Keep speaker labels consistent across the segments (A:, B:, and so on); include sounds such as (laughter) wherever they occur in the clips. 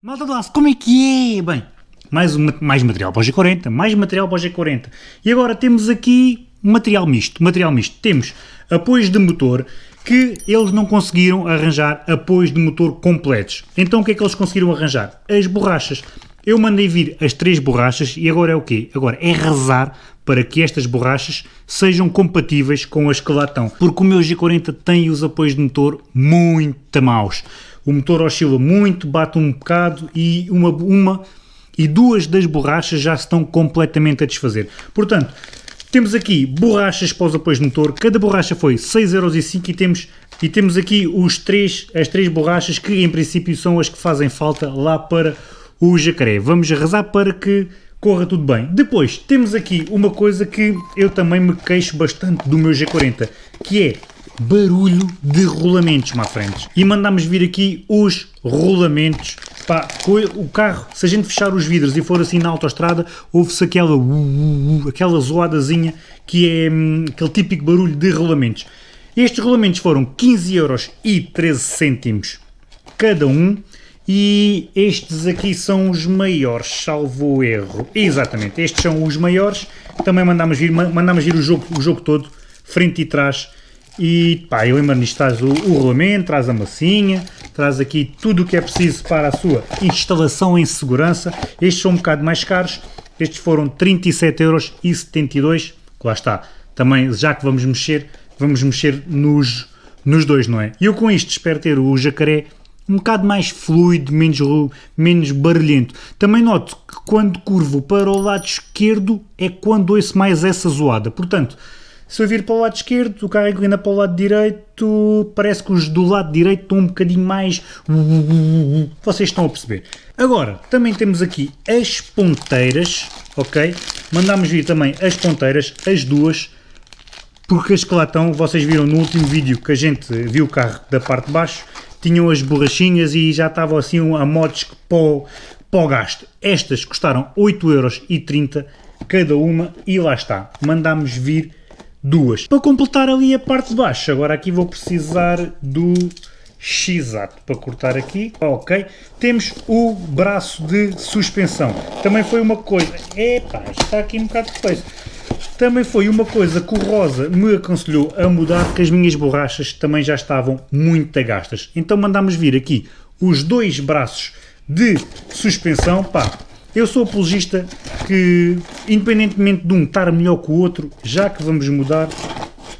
A: Malta do aço, como é que é? Bem, mais, mais material para o G40, mais material para o G40. E agora temos aqui material misto, material misto. Temos apoios de motor que eles não conseguiram arranjar apoios de motor completos. Então o que é que eles conseguiram arranjar? As borrachas. Eu mandei vir as três borrachas e agora é o quê? Agora é rezar para que estas borrachas sejam compatíveis com as que lá estão. Porque o meu G40 tem os apoios de motor muito maus o motor oscila muito, bate um bocado e uma, uma e duas das borrachas já estão completamente a desfazer. Portanto, temos aqui borrachas para os apoios de motor, cada borracha foi 6,05€ e temos, e temos aqui os três, as três borrachas que em princípio são as que fazem falta lá para o jacaré. Vamos rezar para que corra tudo bem. Depois temos aqui uma coisa que eu também me queixo bastante do meu G40, que é barulho de rolamentos, má frente. E mandamos vir aqui os rolamentos. Pá, o carro, se a gente fechar os vidros e for assim na autostrada, ouve-se aquela, aquela zoadazinha que é hum, aquele típico barulho de rolamentos. Estes rolamentos foram 15 euros e 13 cêntimos cada um e estes aqui são os maiores, salvo erro. Exatamente, estes são os maiores. Também mandamos vir, mandamos vir o jogo, o jogo todo, frente e trás, e pá, eu lembro nisto traz o, o rolamento, traz a massinha, traz aqui tudo o que é preciso para a sua instalação em segurança. Estes são um bocado mais caros, estes foram 37,72€, lá está. Também, já que vamos mexer, vamos mexer nos, nos dois, não é? E eu com isto espero ter o jacaré um bocado mais fluido, menos, menos barulhento. Também noto que quando curvo para o lado esquerdo é quando ouço mais essa zoada. Portanto, se eu vir para o lado esquerdo, o carro inclina para o lado direito, parece que os do lado direito estão um bocadinho mais... Vocês estão a perceber. Agora, também temos aqui as ponteiras, ok? Mandámos vir também as ponteiras, as duas, porque as que lá estão, vocês viram no último vídeo que a gente viu o carro da parte de baixo, tinham as borrachinhas e já estavam assim a modos para o, para o gasto. Estas custaram 8,30€ cada uma e lá está. Mandámos vir duas. Para completar ali a parte de baixo, agora aqui vou precisar do X-Ato para cortar aqui, ok. Temos o braço de suspensão, também foi uma coisa, epá, está aqui um bocado de feio. Também foi uma coisa que o Rosa me aconselhou a mudar, que as minhas borrachas também já estavam muito gastas. Então mandámos vir aqui os dois braços de suspensão, pá, eu sou apologista que, independentemente de um estar melhor que o outro, já que vamos mudar,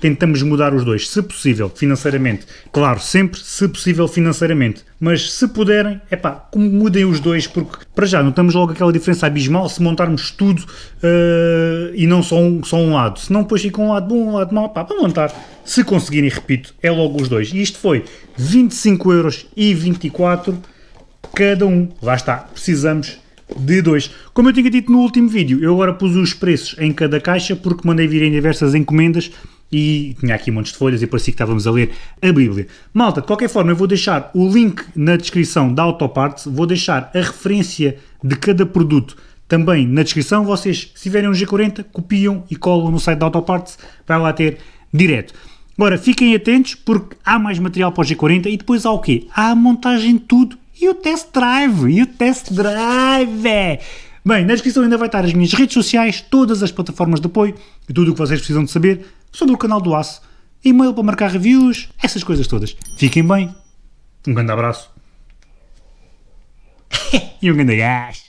A: tentamos mudar os dois, se possível, financeiramente. Claro, sempre se possível financeiramente. Mas se puderem, é pá, mudem os dois, porque para já notamos logo aquela diferença abismal se montarmos tudo uh, e não só um, só um lado. Se não depois fica um lado bom, um lado mau, pá, para montar. Se conseguirem, repito, é logo os dois. E isto foi 25,24€ cada um. Lá está, precisamos de 2. Como eu tinha dito no último vídeo, eu agora pus os preços em cada caixa porque mandei vir em diversas encomendas e tinha aqui montes de folhas e parecia que estávamos a ler a Bíblia. Malta, de qualquer forma eu vou deixar o link na descrição da Autoparts, vou deixar a referência de cada produto também na descrição, vocês se tiverem um G40 copiam e colam no site da Autoparts, vai lá ter direto. Agora fiquem atentos porque há mais material para o G40 e depois há o quê? Há a montagem de tudo e o test drive, e o test drive. Bem, na descrição ainda vai estar as minhas redes sociais, todas as plataformas de apoio e tudo o que vocês precisam de saber sobre o canal do Aço, e-mail para marcar reviews, essas coisas todas. Fiquem bem, um grande abraço (laughs) e um grande gás.